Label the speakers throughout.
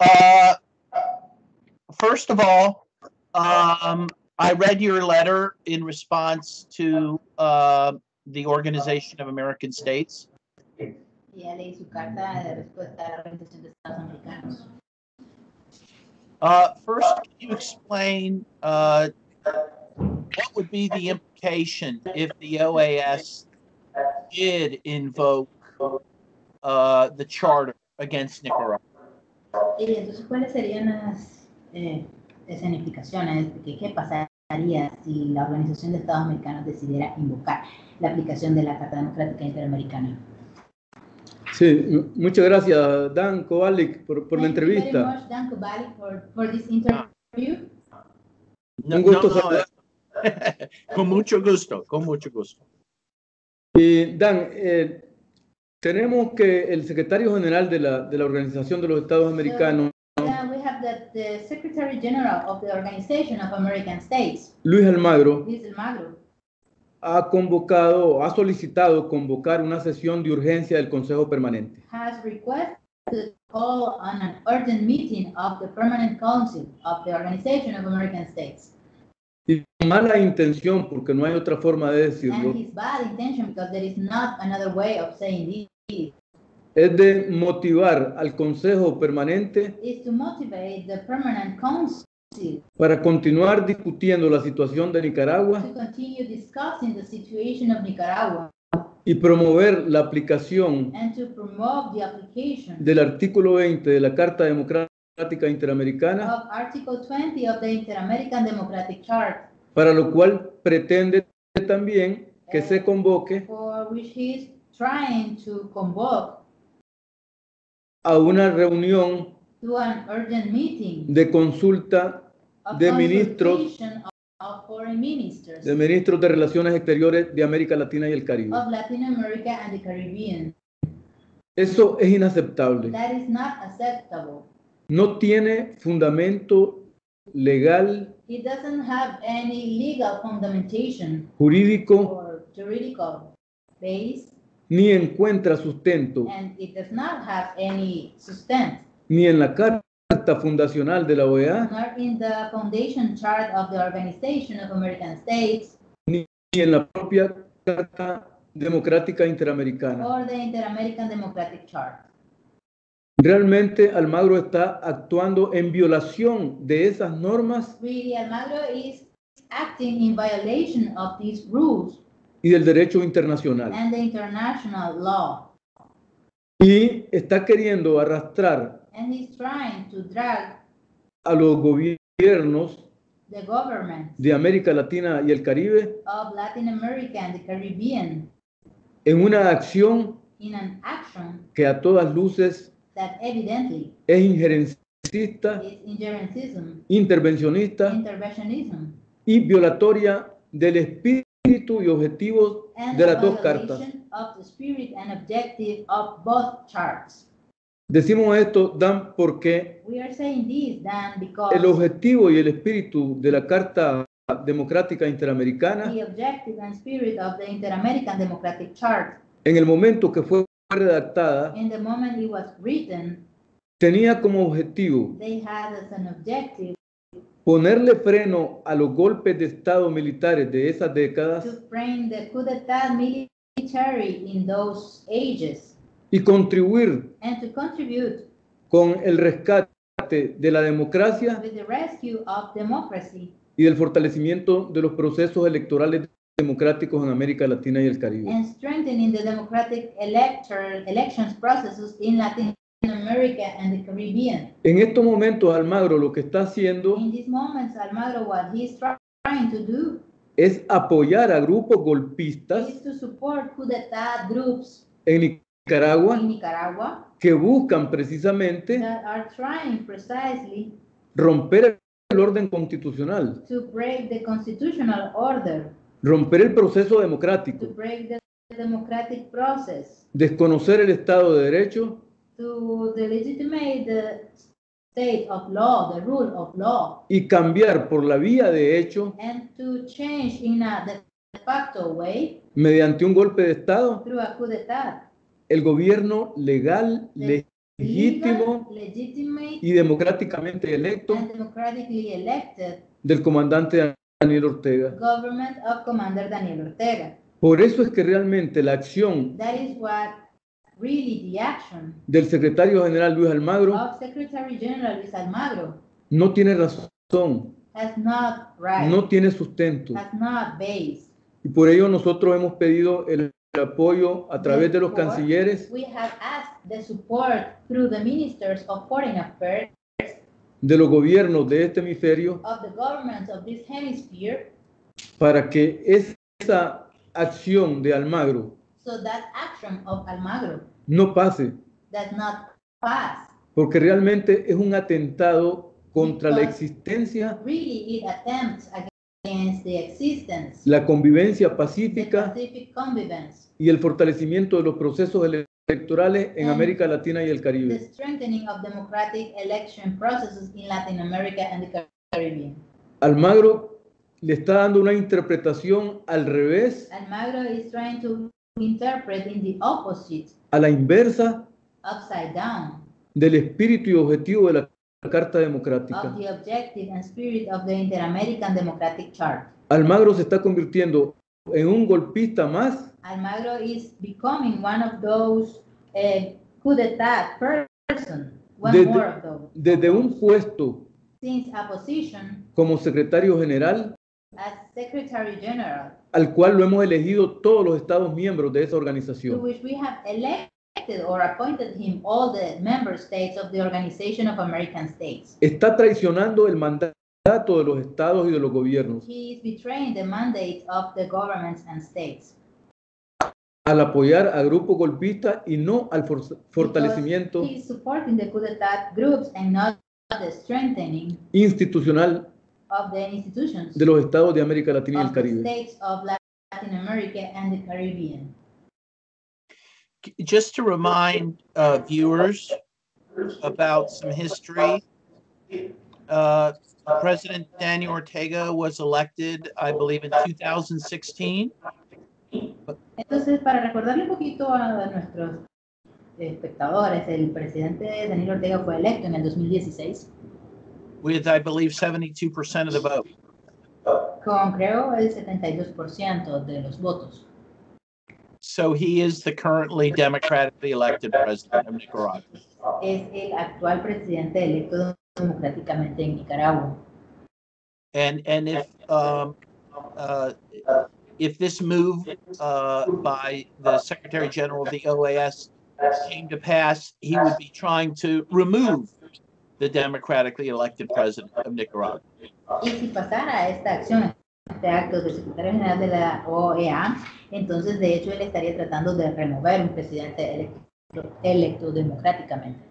Speaker 1: Uh, first of all, um, I read your letter in response to uh, the Organization of American States.
Speaker 2: Y ya leí su carta de respuesta a la Organización de Estados Americanos.
Speaker 1: Uh, first, can you explain uh, what would be the implication if the OAS did invoke uh, the charter against Nicaragua?
Speaker 2: Y entonces, ¿cuáles serían las eh, escenificaciones que qué pasaría si la Organización de Estados Americanos decidiera invocar la aplicación de la Carta Democrática Interamericana?
Speaker 3: Sí, mu- muchas gracias, Dan Kovalik, por, por la
Speaker 2: Thank you very
Speaker 3: entrevista.
Speaker 2: much, Dan Kubalik, for, for this interview.
Speaker 1: No,
Speaker 3: Un gusto
Speaker 1: no, no, eh, con mucho gusto, con mucho gusto.
Speaker 3: Y Dan, eh, tenemos que el secretario general de la, de la Organización de los Estados Americanos,
Speaker 2: Yeah, we have the, the Secretary General of the Organization of American States,
Speaker 3: Luis Almagro, ha convocado, ha solicitado convocar una sesión de urgencia del Consejo Permanente.
Speaker 2: has requested call on an urgent meeting of the Permanent Council of the Organization of American States.
Speaker 3: Mala intención, porque no hay otra forma de decirlo,
Speaker 2: And his bad intention, because there is not another way of saying this,
Speaker 3: es de motivar al Consejo Permanente
Speaker 2: is to motivate the Permanent Council
Speaker 3: para continuar discutiendo la situación de Nicaragua
Speaker 2: to continue discussing the situation of Nicaragua
Speaker 3: y promover la aplicación
Speaker 2: and to promote the application
Speaker 3: del artículo 20 de la Carta Democrática Interamericana,
Speaker 2: of Article 20 of the Inter-American Democratic Chart,
Speaker 3: para lo cual pretende también que se convoque
Speaker 2: for which he is trying to convoke
Speaker 3: a una reunión de consulta
Speaker 2: of
Speaker 3: de ministros-
Speaker 2: consultation of, of foreign ministers
Speaker 3: de ministros de Relaciones Exteriores de América Latina y el Caribe.
Speaker 2: of Latin America and the Caribbean.
Speaker 3: Eso es inaceptable.
Speaker 2: That is not acceptable.
Speaker 3: No tiene fundamento legal,
Speaker 2: It doesn't have any legal fundamentation
Speaker 3: jurídico,
Speaker 2: or juridical base,
Speaker 3: ni encuentra sustento
Speaker 2: and it does not have any sustent,
Speaker 3: ni en la Carta Fundacional de la OEA,
Speaker 2: nor in the foundation chart of the Organization of American States
Speaker 3: ni en la propia Carta Democrática Interamericana.
Speaker 2: or the Inter-American Democratic Chart.
Speaker 3: Realmente Almagro está actuando en violación de esas normas
Speaker 2: Really, Almagro is acting in violation of these rules
Speaker 3: y del derecho internacional.
Speaker 2: and the international law.
Speaker 3: Y está queriendo arrastrar
Speaker 2: And he's trying to drag
Speaker 3: a los gobiernos
Speaker 2: the government
Speaker 3: de América Latina y el Caribe
Speaker 2: of Latin America and the Caribbean
Speaker 3: en una acción
Speaker 2: in an action
Speaker 3: que a todas luces
Speaker 2: that evidently
Speaker 3: es injerencista, intervencionista y violatoria del espíritu y objetivos
Speaker 2: and
Speaker 3: de las dos cartas.
Speaker 2: violation of the spirit and objective of both charts.
Speaker 3: Decimos esto, Dan, porque
Speaker 2: We are saying this, Dan, because
Speaker 3: el objetivo y el espíritu de la Carta Democrática Interamericana,
Speaker 2: the objective and spirit of the Democratic Chart,
Speaker 3: en el momento que fue redactada,
Speaker 2: in the moment it was written,
Speaker 3: tenía como objetivo
Speaker 2: they had as an objective
Speaker 3: ponerle freno a los golpes de Estado militares de esas décadas
Speaker 2: to frame the coup d'etat military in those ages
Speaker 3: y contribuir
Speaker 2: and to contribute
Speaker 3: con el rescate de la democracia
Speaker 2: with the rescue of democracy
Speaker 3: y del fortalecimiento de los procesos electorales democráticos en América Latina y el Caribe.
Speaker 2: and strengthening the democratic electoral elections processes in Latin America and the Caribbean.
Speaker 3: En estos momentos, Almagro lo que está haciendo
Speaker 2: In these moments, Almagro, what he's try- trying to do
Speaker 3: es apoyar a grupos golpistas
Speaker 2: is to support coup groups
Speaker 3: en Nicaragua
Speaker 2: in Nicaragua
Speaker 3: que buscan precisamente
Speaker 2: that are trying precisely
Speaker 3: romper el orden constitucional,
Speaker 2: to break the constitutional order,
Speaker 3: romper el proceso
Speaker 2: to
Speaker 3: democrático,
Speaker 2: break the democratic process,
Speaker 3: desconocer el Estado de Derecho
Speaker 2: to the state of law, the rule of law,
Speaker 3: y cambiar por la vía de hecho,
Speaker 2: and to change in a de facto way
Speaker 3: mediante un golpe de Estado,
Speaker 2: through a coup d'etat,
Speaker 3: el gobierno legal, legítimo y democráticamente electo
Speaker 2: and elected
Speaker 3: del comandante Daniel Ortega.
Speaker 2: government of Commander Daniel Ortega.
Speaker 3: Por eso es que realmente la acción
Speaker 2: That is what really the action
Speaker 3: del secretario general Luis Almagro
Speaker 2: of Secretary General Luis Almagro
Speaker 3: no tiene razón,
Speaker 2: has not right,
Speaker 3: no tiene sustento.
Speaker 2: has not base.
Speaker 3: Y por ello nosotros hemos pedido el apoyo a través de los cancilleres
Speaker 2: We have asked the support through the ministers of foreign affairs
Speaker 3: de los gobiernos de este hemisferio
Speaker 2: of the of this
Speaker 3: para que esa acción de Almagro
Speaker 2: so that action of Almagro
Speaker 3: no pase,
Speaker 2: not pass.
Speaker 3: porque realmente es un atentado contra la existencia,
Speaker 2: Really, it attempts against the existence,
Speaker 3: la convivencia
Speaker 2: the
Speaker 3: pacífica
Speaker 2: convivence,
Speaker 3: y el fortalecimiento de los procesos electorales en América Latina y el
Speaker 2: the
Speaker 3: Caribe.
Speaker 2: strengthening of democratic election processes in Latin America and the Caribbean.
Speaker 3: Almagro le está dando una interpretación al revés,
Speaker 2: Almagro is trying to interpret in the opposite,
Speaker 3: a la inversa
Speaker 2: upside down,
Speaker 3: del espíritu y objetivo de la Carta
Speaker 2: of
Speaker 3: Democrática.
Speaker 2: the objective and spirit of the Inter-American Democratic Chart.
Speaker 3: Almagro se está convirtiendo en un golpista más
Speaker 2: Almagro is becoming one of those uh, coup d'etat person, one
Speaker 3: Desde-
Speaker 2: more of those.
Speaker 3: desde un puesto
Speaker 2: Since a position
Speaker 3: como secretario general
Speaker 2: as Secretary General,
Speaker 3: al cual lo hemos elegido todos los estados miembros de esa
Speaker 2: to
Speaker 3: organización.
Speaker 2: which we have elected or appointed him all the member states of the Organization of American States.
Speaker 3: Está traicionando el mandato de los estados y de los gobiernos
Speaker 2: He is betraying the mandate of the governments and states.
Speaker 3: al apoyar a grupos golpistas y no al for- fortalecimiento
Speaker 2: He is supporting the coup d'etat groups and not the strengthening
Speaker 3: institucional
Speaker 2: of the institutions
Speaker 3: de los estados de América Latina y el
Speaker 2: of the
Speaker 3: Caribe.
Speaker 2: states of Latin America and the Caribbean.
Speaker 1: Just to remind uh, viewers about some history, uh, Uh, president Daniel Ortega was elected, I believe, in 2016.
Speaker 2: Entonces, para recordarle un poquito a nuestros espectadores, el presidente Daniel Ortega fue electo en el 2016
Speaker 1: with, I believe, 72% of the vote.
Speaker 2: con, creo, el 72% de los votos.
Speaker 1: So he is the currently democratically elected president of Nicaragua.
Speaker 2: Es el actual presidente electo democráticamente en Nicaragua.
Speaker 1: And and if um, uh, if this move uh, by the Secretary General of the OAS came to pass, he would be trying to remove the democratically elected president of Nicaragua.
Speaker 2: Y si pasara esta acción, este acto del secretario general de la OEA, entonces de hecho él estaría tratando de remover un presidente electo, electo democráticamente.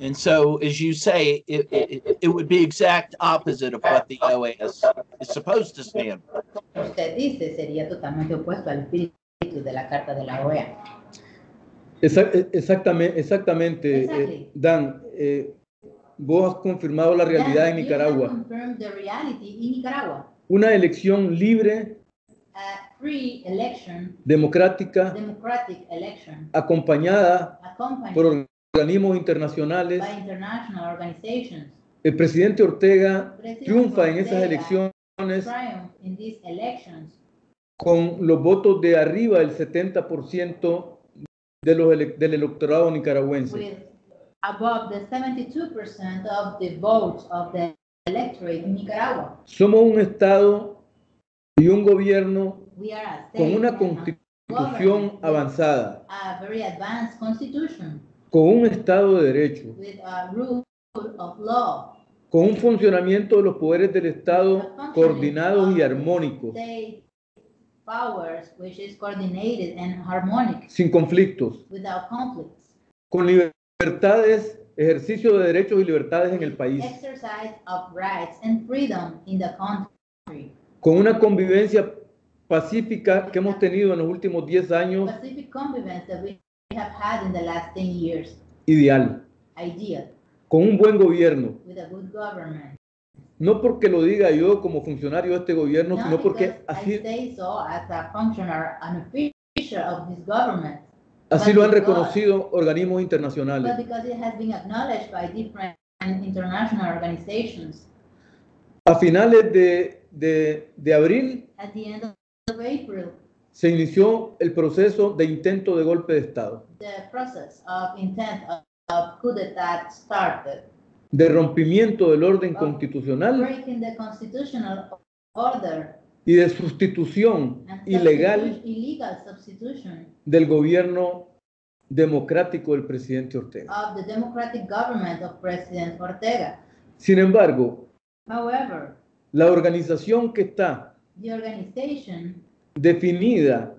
Speaker 1: And so, as you say, it, it, it would be exact opposite of what the OAS is supposed to stand. for.
Speaker 2: Usted dice, sería totalmente opuesto al espíritu de la Carta de la OEA.
Speaker 3: Exa- e- Exactamente, exactamente
Speaker 2: Exactly.
Speaker 3: eh, Dan, eh, vos has confirmado la realidad en Nicaragua.
Speaker 2: have confirmed the reality in Nicaragua.
Speaker 3: Una elección libre,
Speaker 2: A free election,
Speaker 3: democrática,
Speaker 2: democratic election,
Speaker 3: acompañada
Speaker 2: accompanied
Speaker 3: por organismos internacionales. El presidente Ortega
Speaker 2: President
Speaker 3: triunfa en esas
Speaker 2: Ortega
Speaker 3: elecciones con los votos de arriba del 70% de los ele- del electorado nicaragüense.
Speaker 2: with above the 72% of the votes of the electorate in Nicaragua.
Speaker 3: Somos un Estado y un gobierno con una constitución avanzada, Con un Estado de derecho,
Speaker 2: with a rule of law.
Speaker 3: con un funcionamiento de los poderes del Estado coordinados y armónicos, sin conflictos,
Speaker 2: without conflicts.
Speaker 3: con libertades, ejercicio de derechos y libertades en el país,
Speaker 2: Exercise of rights and freedom in the country.
Speaker 3: con una convivencia pacífica que hemos tenido en los últimos 10 años
Speaker 2: Have had in the last 10 years.
Speaker 3: ideal,
Speaker 2: Ideal
Speaker 3: con un buen gobierno,
Speaker 2: with a good government.
Speaker 3: no porque lo diga yo como funcionario de este gobierno, sino
Speaker 2: Not
Speaker 3: porque
Speaker 2: because I
Speaker 3: así,
Speaker 2: say so as a functionary, an official of this government,
Speaker 3: Así lo han reconocido organismos internacionales.
Speaker 2: but because it has been acknowledged by different international organizations.
Speaker 3: A finales de, de- de abril
Speaker 2: At the end of April,
Speaker 3: se inició el proceso de intento de golpe de Estado,
Speaker 2: the process of intent of, of coup d'etat started,
Speaker 3: de rompimiento del orden constitucional
Speaker 2: breaking the constitutional order
Speaker 3: y de sustitución
Speaker 2: and
Speaker 3: ilegal
Speaker 2: illegal substitution
Speaker 3: del gobierno democrático del presidente Ortega.
Speaker 2: of the democratic government of President Ortega.
Speaker 3: Sin embargo,
Speaker 2: However,
Speaker 3: la organización que está
Speaker 2: the organization
Speaker 3: definida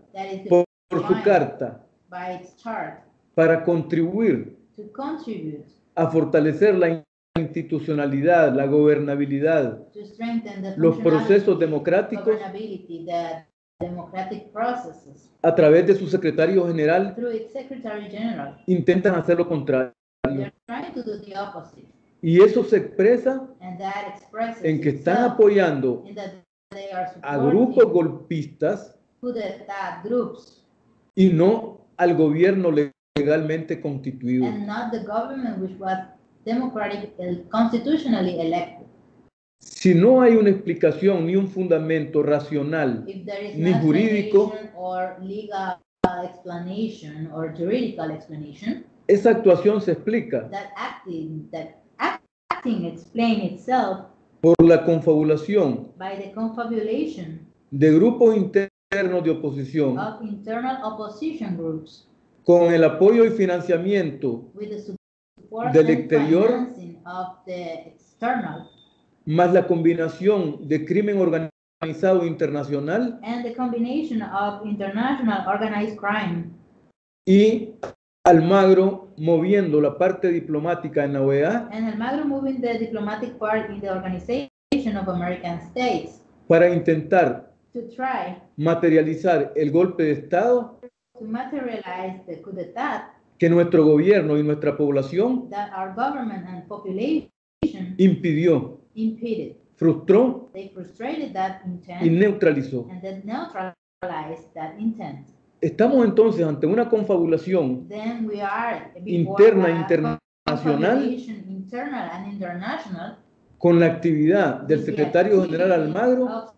Speaker 3: por, por su carta para contribuir a fortalecer la institucionalidad, la gobernabilidad, los procesos democráticos
Speaker 2: governability, the democratic processes.
Speaker 3: a través de su secretario general intentan hacer lo contrario. Y eso se expresa en que están apoyando a grupos golpistas y no al gobierno legalmente constituido.
Speaker 2: and not the government which was democratic, constitutionally elected.
Speaker 3: Si no hay una explicación ni un fundamento racional
Speaker 2: If there is
Speaker 3: Ni
Speaker 2: no
Speaker 3: jurídico.
Speaker 2: explanation or legal explanation or juridical explanation,
Speaker 3: esa actuación se explica
Speaker 2: that acting that acting explain itself
Speaker 3: por la confabulación
Speaker 2: by the confabulation
Speaker 3: de grupos internos de oposición
Speaker 2: of internal opposition groups
Speaker 3: con el apoyo y financiamiento
Speaker 2: with the support
Speaker 3: Del
Speaker 2: and
Speaker 3: exterior.
Speaker 2: financing of the external
Speaker 3: más la combinación de crimen organizado internacional
Speaker 2: and the combination of international organized crime
Speaker 3: y Almagro moviendo la parte diplomática en la OEA
Speaker 2: and Almagro moving the diplomatic part in the Organization of American States
Speaker 3: para intentar
Speaker 2: to try
Speaker 3: materializar el golpe de Estado
Speaker 2: to materialize the coup d'etat
Speaker 3: que nuestro gobierno y nuestra población
Speaker 2: that our government and population
Speaker 3: impidió,
Speaker 2: impeded.
Speaker 3: frustró
Speaker 2: They frustrated that intent
Speaker 3: y neutralizó.
Speaker 2: and then neutralized that intent.
Speaker 3: Estamos entonces ante una confabulación interna
Speaker 2: a
Speaker 3: internacional
Speaker 2: confabulation, internal and international
Speaker 3: con la actividad del secretario general Almagro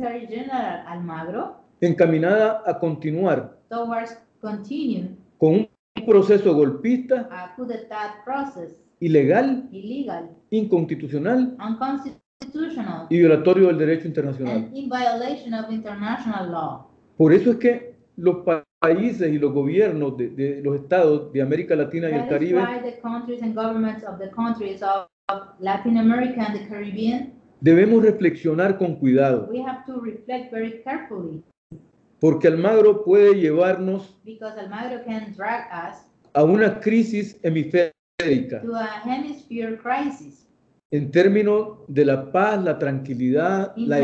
Speaker 2: General Almagro
Speaker 3: encaminada a continuar con un proceso golpista, ilegal,
Speaker 2: illegal,
Speaker 3: inconstitucional y violatorio del derecho internacional.
Speaker 2: in.
Speaker 3: Por eso es que los pa- países y los gobiernos de, de los estados de América Latina y el Caribe
Speaker 2: why the countries and governments of the countries of, of Latin America and the Caribbean,
Speaker 3: debemos reflexionar con cuidado,
Speaker 2: we have to reflect very carefully.
Speaker 3: Porque Almagro puede llevarnos
Speaker 2: because Almagro can drag us
Speaker 3: a una crisis hemisférica.
Speaker 2: to a hemisphere crisis.
Speaker 3: en términos de la paz, la tranquilidad,
Speaker 2: in
Speaker 3: la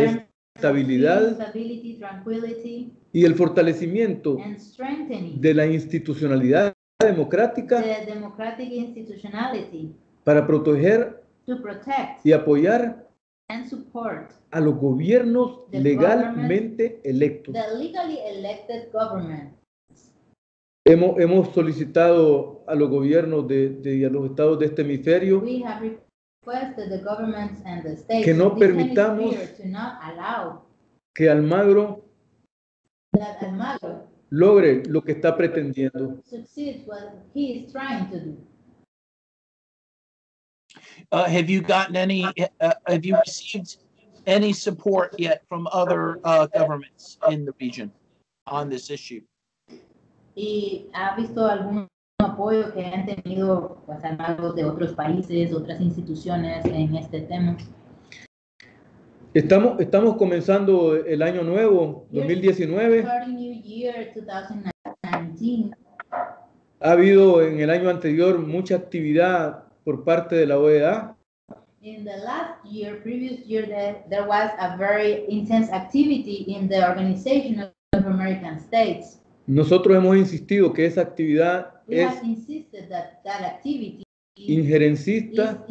Speaker 3: estabilidad y el fortalecimiento de la institucionalidad democrática para proteger
Speaker 2: to protect
Speaker 3: y apoyar
Speaker 2: and support
Speaker 3: a los gobiernos legalmente electos. Hemos, hemos solicitado a los gobiernos de, de- a los estados de este hemisferio
Speaker 2: We have requested the governments and the states
Speaker 3: Que no permitamos-
Speaker 2: hemisphere to not allow
Speaker 3: que Almagro
Speaker 2: that
Speaker 3: logre lo que está pretendiendo.
Speaker 2: succeeds what he is trying to do.
Speaker 1: Uh, have you gotten any, uh, have you received any support yet from other, uh, governments in the region on this issue?
Speaker 2: ¿Y ha visto algún apoyo que han tenido pues, Almagro de otros países, otras instituciones en este tema?
Speaker 3: Estamos, estamos comenzando el año nuevo, 2019.
Speaker 2: Starting New Year 2019,
Speaker 3: Ha habido en el año anterior mucha actividad por parte de la OEA.
Speaker 2: in the last year, previous year, there, there was a very intense activity in the Organization of American States.
Speaker 3: Nosotros hemos insistido que esa actividad
Speaker 2: We
Speaker 3: es
Speaker 2: that that activity is
Speaker 3: injerencista,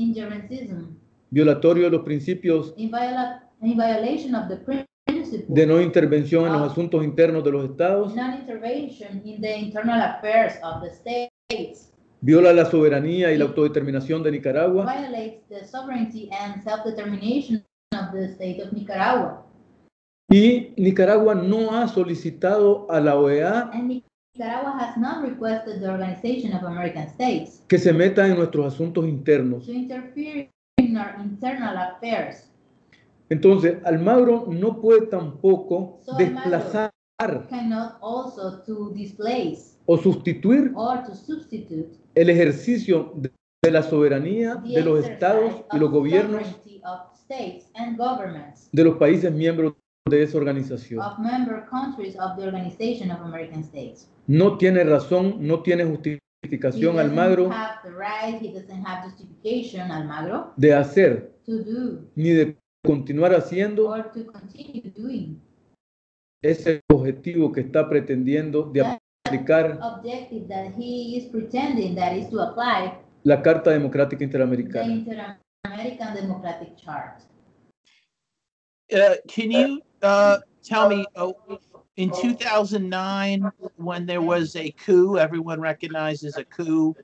Speaker 3: violatorio de los principios
Speaker 2: in, viola, in violation of the principle.
Speaker 3: de no intervención en los asuntos internos de los estados,
Speaker 2: Non-intervention in the internal affairs of the states
Speaker 3: viola la soberanía y la autodeterminación de Nicaragua
Speaker 2: violates the sovereignty and self-determination of the state of Nicaragua.
Speaker 3: y Nicaragua no ha solicitado a la OEA
Speaker 2: And Nicaragua has not requested the Organization of American States
Speaker 3: que se meta en nuestros asuntos internos.
Speaker 2: to interfere in our internal affairs.
Speaker 3: Entonces, Almagro no puede tampoco
Speaker 2: So,
Speaker 3: desplazar
Speaker 2: also to displace
Speaker 3: o sustituir
Speaker 2: or to substitute
Speaker 3: el ejercicio de de la soberanía de los estados y los gobiernos
Speaker 2: sovereignty of states and governments
Speaker 3: de los países miembros de esa organización.
Speaker 2: of member countries of the Organization of American States.
Speaker 3: No tiene razón, no tiene justificación Almagro
Speaker 2: have the right, he doesn't have justification, Almagro,
Speaker 3: de hacer
Speaker 2: to do
Speaker 3: ni de continuar haciendo
Speaker 2: or to continue doing
Speaker 3: ese objetivo que está pretendiendo de aplicar
Speaker 2: objective that he is pretending that is to apply
Speaker 3: la Carta Democrática
Speaker 2: the
Speaker 3: Interamericana.
Speaker 2: Inter-American Democratic Chart.
Speaker 1: Uh, can you uh, tell me uh, in 2009 when there was a coup, everyone recognizes a coup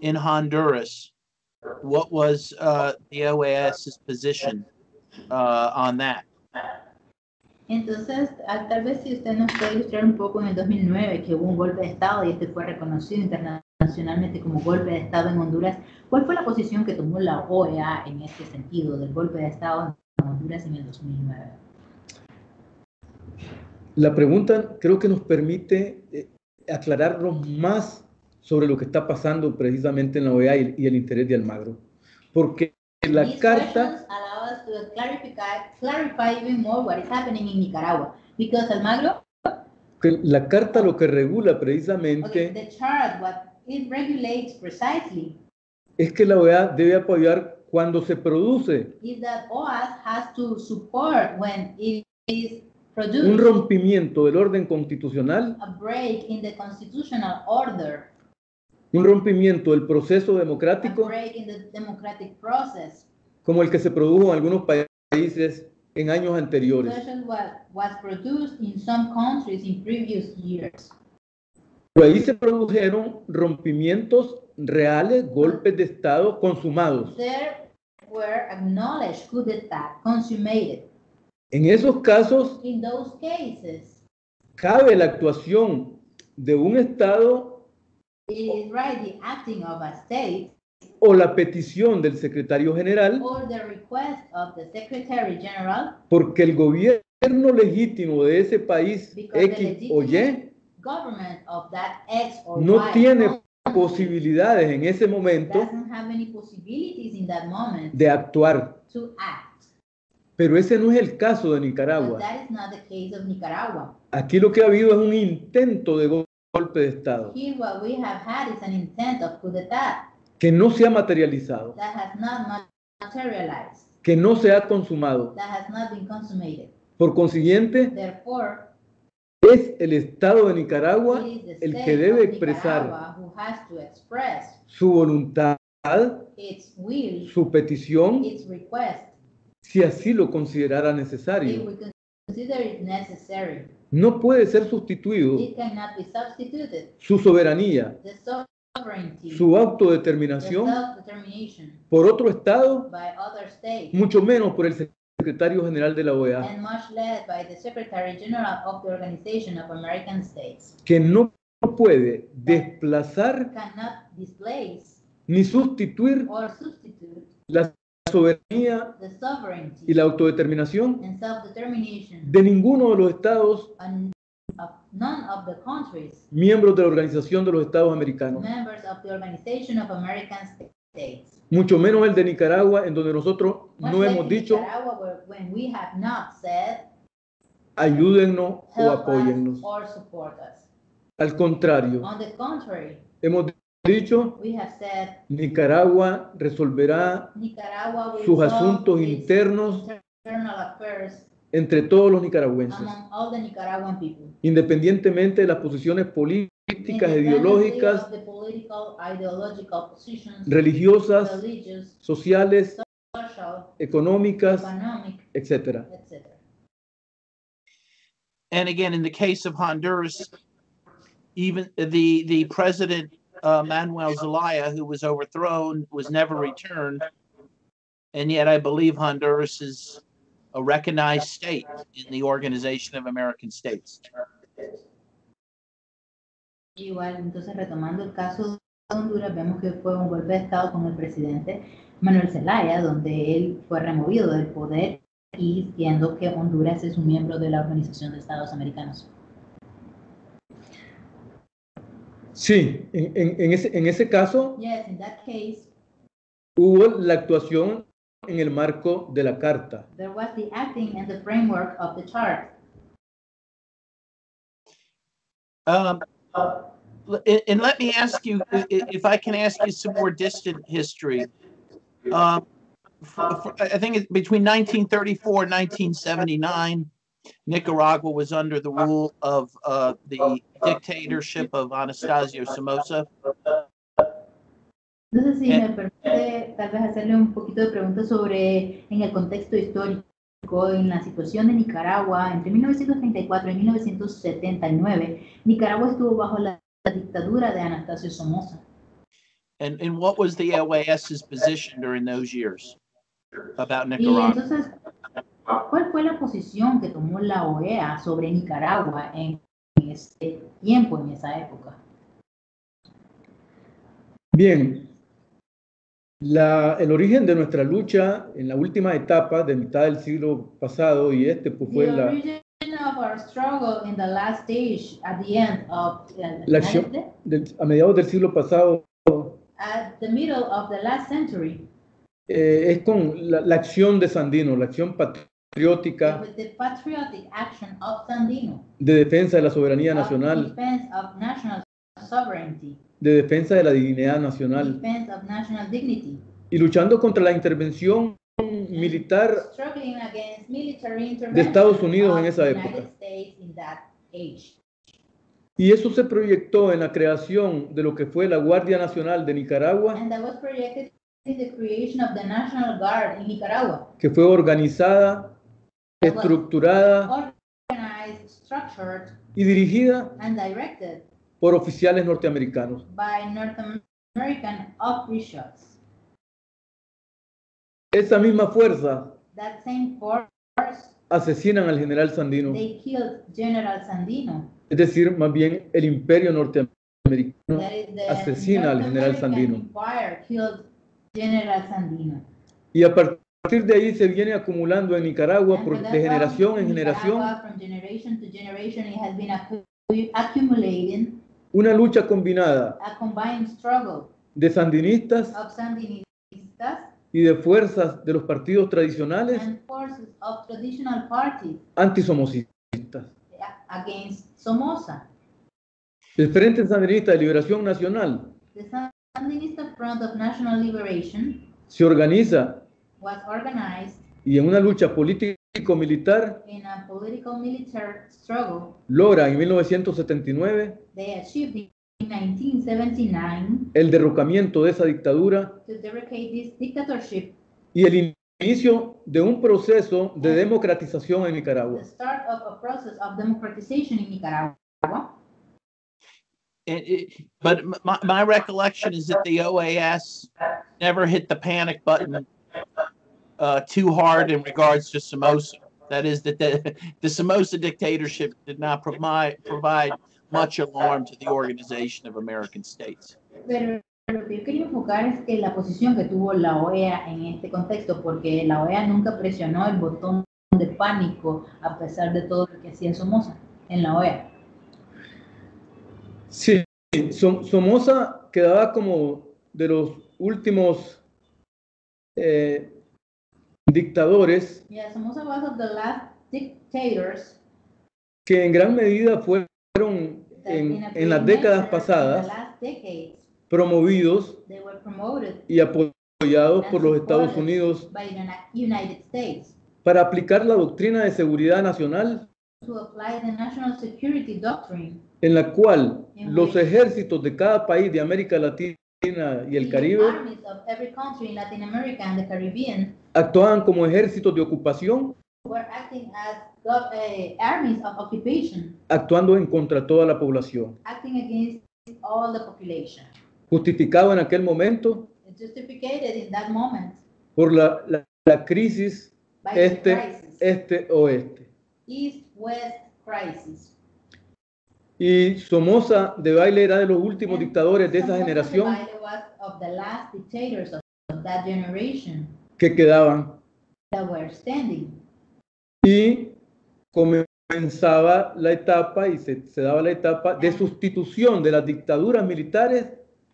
Speaker 1: in Honduras. What was uh, the OAS's position uh, on that?
Speaker 2: Entonces, ah, tal vez si usted nos puede ilustrar un poco en el 2009 que hubo un golpe de Estado y este fue reconocido internacionalmente como golpe de Estado en Honduras, ¿cuál fue la posición que tomó la OEA en este sentido del golpe de Estado en Honduras en el 2009?
Speaker 3: La pregunta creo que nos permite eh, aclararnos más sobre lo que está pasando precisamente en la OEA y, el interés de Almagro. Porque la carta
Speaker 2: questions allow us to clarify, clarify even more what is happening in Nicaragua. Because Almagro,
Speaker 3: que la carta lo que regula
Speaker 2: okay,
Speaker 3: precisamente
Speaker 2: the chart, what it regulates precisely
Speaker 3: es que la OEA debe apoyar cuando se produce
Speaker 2: is that OAS has to support when it is
Speaker 3: un
Speaker 2: produced
Speaker 3: rompimiento del orden constitucional,
Speaker 2: a break in the constitutional order,
Speaker 3: un rompimiento del proceso
Speaker 2: a
Speaker 3: democrático
Speaker 2: break in the democratic process,
Speaker 3: como el que se produjo en algunos países en años anteriores. Pero ahí se produjeron rompimientos reales, golpes de Estado consumados.
Speaker 2: There were acknowledged coup d'etat consummated.
Speaker 3: En esos casos
Speaker 2: In those cases,
Speaker 3: cabe la actuación de un Estado
Speaker 2: it is right the acting of a state
Speaker 3: o la petición del secretario general
Speaker 2: or the request of the Secretary General
Speaker 3: porque el gobierno legítimo de ese país
Speaker 2: because the
Speaker 3: X o Y
Speaker 2: legitimate government of that X or
Speaker 3: no
Speaker 2: Y
Speaker 3: tiene posibilidades en ese momento
Speaker 2: doesn't have any possibilities in that moment
Speaker 3: de actuar.
Speaker 2: to act.
Speaker 3: Pero ese no es el caso de
Speaker 2: But
Speaker 3: Nicaragua.
Speaker 2: that is not the case of Nicaragua.
Speaker 3: Aquí lo que ha habido es un intento de go- golpe de Estado
Speaker 2: Here what we have had is an intent of coup d'etat
Speaker 3: que no se ha materializado,
Speaker 2: that has not ma- materialized,
Speaker 3: que no se ha consumado.
Speaker 2: that has not been consummated.
Speaker 3: Por consiguiente,
Speaker 2: Therefore,
Speaker 3: es el Estado de Nicaragua el que debe expresar su voluntad,
Speaker 2: its will,
Speaker 3: su petición,
Speaker 2: its request,
Speaker 3: si así lo considerara
Speaker 2: if
Speaker 3: necesario. No puede ser sustituido su soberanía, su autodeterminación por otro Estado, mucho menos por el secretario general de la OEA, que no puede desplazar ni sustituir la soberanía y la autodeterminación de ninguno de los estados
Speaker 2: of none of the countries,
Speaker 3: miembros de la Organización de los Estados Americanos,
Speaker 2: members of the Organization of American States.
Speaker 3: mucho menos el de Nicaragua, en donde nosotros
Speaker 2: Much
Speaker 3: no hemos dicho
Speaker 2: Nicaragua, where- when we have not said
Speaker 3: ayúdennos o apóyennos.
Speaker 2: or support us.
Speaker 3: Al contrario,
Speaker 2: On the contrary,
Speaker 3: hemos dicho
Speaker 2: we have said
Speaker 3: Nicaragua resolverá
Speaker 2: Nicaragua
Speaker 3: sus asuntos internos
Speaker 2: internal affairs
Speaker 3: entre todos los nicaragüenses,
Speaker 2: among all the Nicaraguan people.
Speaker 3: independientemente de las posiciones políticas, ideológicas,
Speaker 2: of the political, ideological positions,
Speaker 3: religiosas,
Speaker 2: religious,
Speaker 3: sociales,
Speaker 2: social,
Speaker 3: económicas,
Speaker 2: economic, etc.
Speaker 1: and again, in the case of Honduras, even the the president uh, Manuel Zelaya, who was overthrown, was never returned, and yet I believe Honduras is a recognized state in the Organization of American States.
Speaker 2: Igual, entonces retomando el caso de Honduras, vemos que fue un golpe de Estado con el presidente Manuel Zelaya, donde él fue removido del poder y siendo que Honduras es un miembro de la Organización de Estados Americanos.
Speaker 3: Sí, en, en- en ese, en ese caso
Speaker 2: Yes, in that case,
Speaker 3: hubo la actuación en el marco de la carta.
Speaker 2: there was the acting and the framework of the chart.
Speaker 1: Um, and, and let me ask you i- i- if I can ask you some more distant history. Um, f- f- I think it's between 1934 and 1979, Nicaragua was under the rule of uh, the dictatorship of Anastasio Somoza.
Speaker 2: No sé si
Speaker 1: Eh.
Speaker 2: me permite tal vez hacerle un poquito de preguntas sobre en el contexto histórico, en la situación de Nicaragua entre 1934 y 1979. Nicaragua estuvo bajo la, la dictadura de Anastasio Somoza.
Speaker 1: And, and what was the OAS's position during those years about
Speaker 2: Y
Speaker 1: Nicaragua?
Speaker 2: entonces, ¿cuál fue la posición que tomó la OEA sobre Nicaragua en ese tiempo, en esa época?
Speaker 3: Bien, la- el origen de nuestra lucha en la última etapa de mitad del siglo pasado y este pues, fue
Speaker 2: The
Speaker 3: la,
Speaker 2: origin of our struggle in the last stage at the end of
Speaker 3: La acción- del- a mediados del siglo pasado.
Speaker 2: At the middle of the last century.
Speaker 3: Eh, es con la, la acción de Sandino, la acción patriótica
Speaker 2: with the patriotic action of Sandino,
Speaker 3: de defensa de la soberanía nacional,
Speaker 2: of national
Speaker 3: de defensa de la dignidad nacional
Speaker 2: defense of national dignity,
Speaker 3: y luchando contra la intervención militar
Speaker 2: struggling against military intervention
Speaker 3: de Estados Unidos en esa
Speaker 2: the
Speaker 3: época.
Speaker 2: United States in that age.
Speaker 3: y eso se proyectó en la creación de lo que fue la Guardia Nacional de Nicaragua,
Speaker 2: And that was projected in the creation of the National Guard in Nicaragua,
Speaker 3: que fue organizada, estructurada y dirigida por oficiales norteamericanos.
Speaker 2: by North American officials.
Speaker 3: Esa misma fuerza
Speaker 2: That same force,
Speaker 3: asesinan al general Sandino,
Speaker 2: they killed General Sandino.
Speaker 3: es decir, más bien el imperio norteamericano
Speaker 2: That is the
Speaker 3: asesina al
Speaker 2: North
Speaker 3: general
Speaker 2: American
Speaker 3: Sandino.
Speaker 2: Empire killed General Sandino.
Speaker 3: y a partir de ahí se viene acumulando en Nicaragua por- de generación en generación
Speaker 2: generation generation,
Speaker 3: una lucha combinada
Speaker 2: a combined struggle
Speaker 3: de sandinistas
Speaker 2: Sandinistas
Speaker 3: y de fuerzas de los partidos tradicionales
Speaker 2: and forces of traditional parties
Speaker 3: antisomocistas.
Speaker 2: against Somoza.
Speaker 3: El Frente Sandinista de Liberación Nacional
Speaker 2: The Sandinista Front of National Liberation
Speaker 3: se organiza
Speaker 2: was organized
Speaker 3: y en una lucha político-militar
Speaker 2: in a political military struggle.
Speaker 3: logra en 1979
Speaker 2: They achieved in 1979
Speaker 3: el derrocamiento de esa dictadura
Speaker 2: to deprecate this dictatorship,
Speaker 3: y el inicio de un proceso de democratización en Nicaragua.
Speaker 2: the start of a process of democratization in Nicaragua.
Speaker 1: It- it- but my, my recollection is that the OAS never hit the panic button uh, too hard in regards to Somoza. That is, that the, the Somoza dictatorship did not provide provide much alarm to the Organization of American States.
Speaker 2: Pero lo que yo quería enfocar es que la posición que tuvo la OEA en este contexto, porque la OEA nunca presionó el botón de pánico a pesar de todo lo que hacía Somoza en la OEA.
Speaker 3: Sí, Som- Somoza quedaba como de los últimos eh, dictadores
Speaker 2: Yeah, Somoza was of the last dictators
Speaker 3: que en gran medida fueron en, las décadas pasadas promovidos y apoyados por los Estados Unidos para aplicar la doctrina de seguridad nacional
Speaker 2: to apply the national security doctrine.
Speaker 3: en la cual los ejércitos de cada país de América Latina y el Caribe
Speaker 2: armies of every country in Latin America and the Caribbean
Speaker 3: actuaban como ejércitos de ocupación
Speaker 2: were acting as uh, armies of occupation,
Speaker 3: actuando en contra toda la población.
Speaker 2: acting against all the population.
Speaker 3: Justificado en aquel momento
Speaker 2: Justificated in that moment
Speaker 3: por la, la- la crisis
Speaker 2: by the
Speaker 3: este,
Speaker 2: crisis,
Speaker 3: este-oeste.
Speaker 2: East-West crisis.
Speaker 3: Y Somoza de Baile era de los últimos
Speaker 2: And
Speaker 3: dictadores de esa generación
Speaker 2: of that
Speaker 3: que quedaban.
Speaker 2: that were standing.
Speaker 3: Y comenzaba la etapa y se, se daba la etapa de sustitución de las dictaduras militares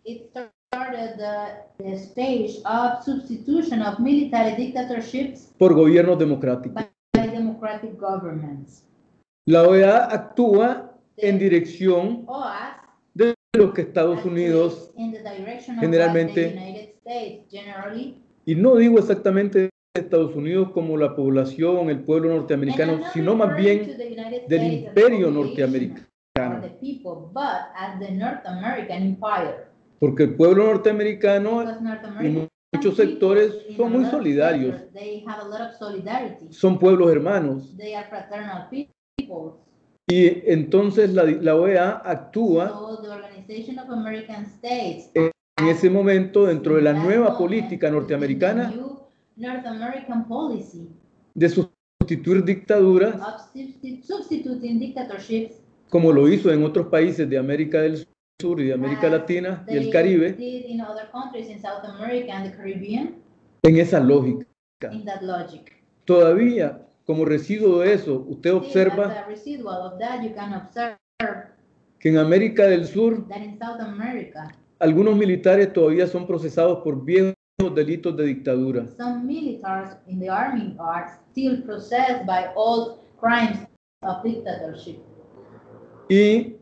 Speaker 2: It started the, the stage of substitution of military dictatorships
Speaker 3: por gobiernos democráticos.
Speaker 2: by democratic governments.
Speaker 3: La OEA actúa en dirección
Speaker 2: OAS
Speaker 3: de lo que Estados Unidos,
Speaker 2: in the direction of
Speaker 3: generalmente-
Speaker 2: what the United States generally
Speaker 3: y no digo exactamente Estados Unidos como la población, el pueblo norteamericano, sino más bien del imperio norteamericano.
Speaker 2: people.
Speaker 3: Porque el pueblo norteamericano
Speaker 2: American
Speaker 3: muchos sectores son muy solidarios.
Speaker 2: sectors, They have a lot of solidarity.
Speaker 3: son pueblos hermanos. Y entonces la, la OEA actúa
Speaker 2: So the Organization of American States
Speaker 3: en ese momento dentro de la nueva
Speaker 2: moment,
Speaker 3: política norteamericana
Speaker 2: North American policy
Speaker 3: de sustituir dictaduras
Speaker 2: substituting dictatorships
Speaker 3: como lo hizo en otros países de América del Sur y de América Latina y el Caribe
Speaker 2: did in other countries in South America and the Caribbean
Speaker 3: en esa lógica.
Speaker 2: in that logic.
Speaker 3: Todavía, como residuo de eso, usted observa que en América del Sur algunos militares todavía son procesados por viejos delitos de dictadura.
Speaker 2: some militaries in the army are still processed by old crimes of dictatorship.
Speaker 3: Y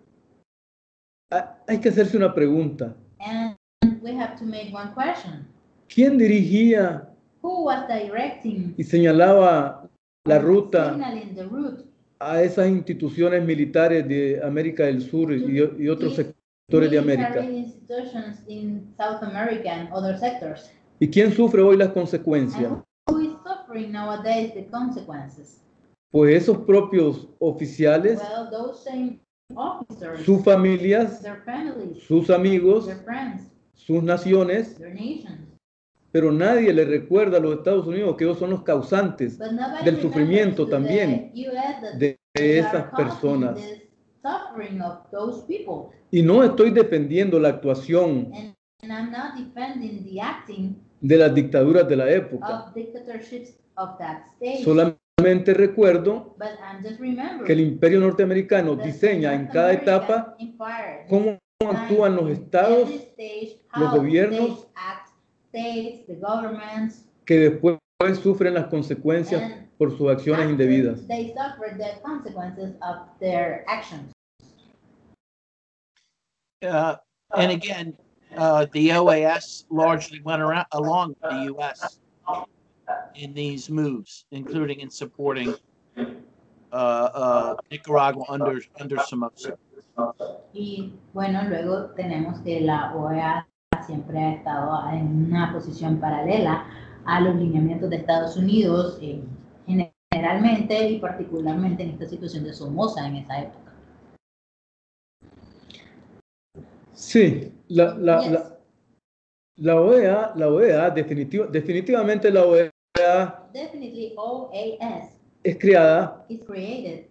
Speaker 3: ha- hay que hacerse una pregunta.
Speaker 2: And we have to make one question.
Speaker 3: ¿Quién dirigía
Speaker 2: Who was directing
Speaker 3: y señalaba la ruta
Speaker 2: the route
Speaker 3: a esas instituciones militares de América del Sur y, y otros sectores de América?
Speaker 2: in South America and other sectors?
Speaker 3: ¿Y quién sufre hoy las consecuencias? Pues esos propios oficiales,
Speaker 2: Well, those same officers,
Speaker 3: sus familias,
Speaker 2: their families,
Speaker 3: sus amigos,
Speaker 2: their friends,
Speaker 3: sus naciones, pero nadie le recuerda a los Estados Unidos que ellos son los causantes del sufrimiento
Speaker 2: to
Speaker 3: también de esas personas. Y no estoy defendiendo la actuación
Speaker 2: And, I'm not defending the acting
Speaker 3: de las dictaduras de la época.
Speaker 2: of dictatorships of that stage.
Speaker 3: Solamente recuerdo
Speaker 2: But I'm just remembering
Speaker 3: que el imperio norteamericano
Speaker 2: that the
Speaker 3: diseña en cada
Speaker 2: American
Speaker 3: etapa
Speaker 2: empire
Speaker 3: cómo actúan los
Speaker 2: in
Speaker 3: estados
Speaker 2: stage
Speaker 3: los
Speaker 2: how
Speaker 3: gobiernos,
Speaker 2: states act, states, the governments,
Speaker 3: que después sufren las consecuencias
Speaker 2: and
Speaker 3: por sus acciones indebidas.
Speaker 2: they suffer the consequences of their actions.
Speaker 1: Uh, and again, uh, the OAS largely went around along with the U.S. in these moves, including in supporting uh, uh, Nicaragua under under Somoza.
Speaker 2: Y bueno, luego tenemos que la OEA siempre ha estado en una posición paralela a los lineamientos de Estados Unidos, eh, generalmente y particularmente en esta situación de Somoza en esa época.
Speaker 3: Sí, la, la,
Speaker 2: Yes.
Speaker 3: la, la OEA, la OEA definitiva- definitivamente la OEA
Speaker 2: Definitely OAS
Speaker 3: es creada
Speaker 2: is created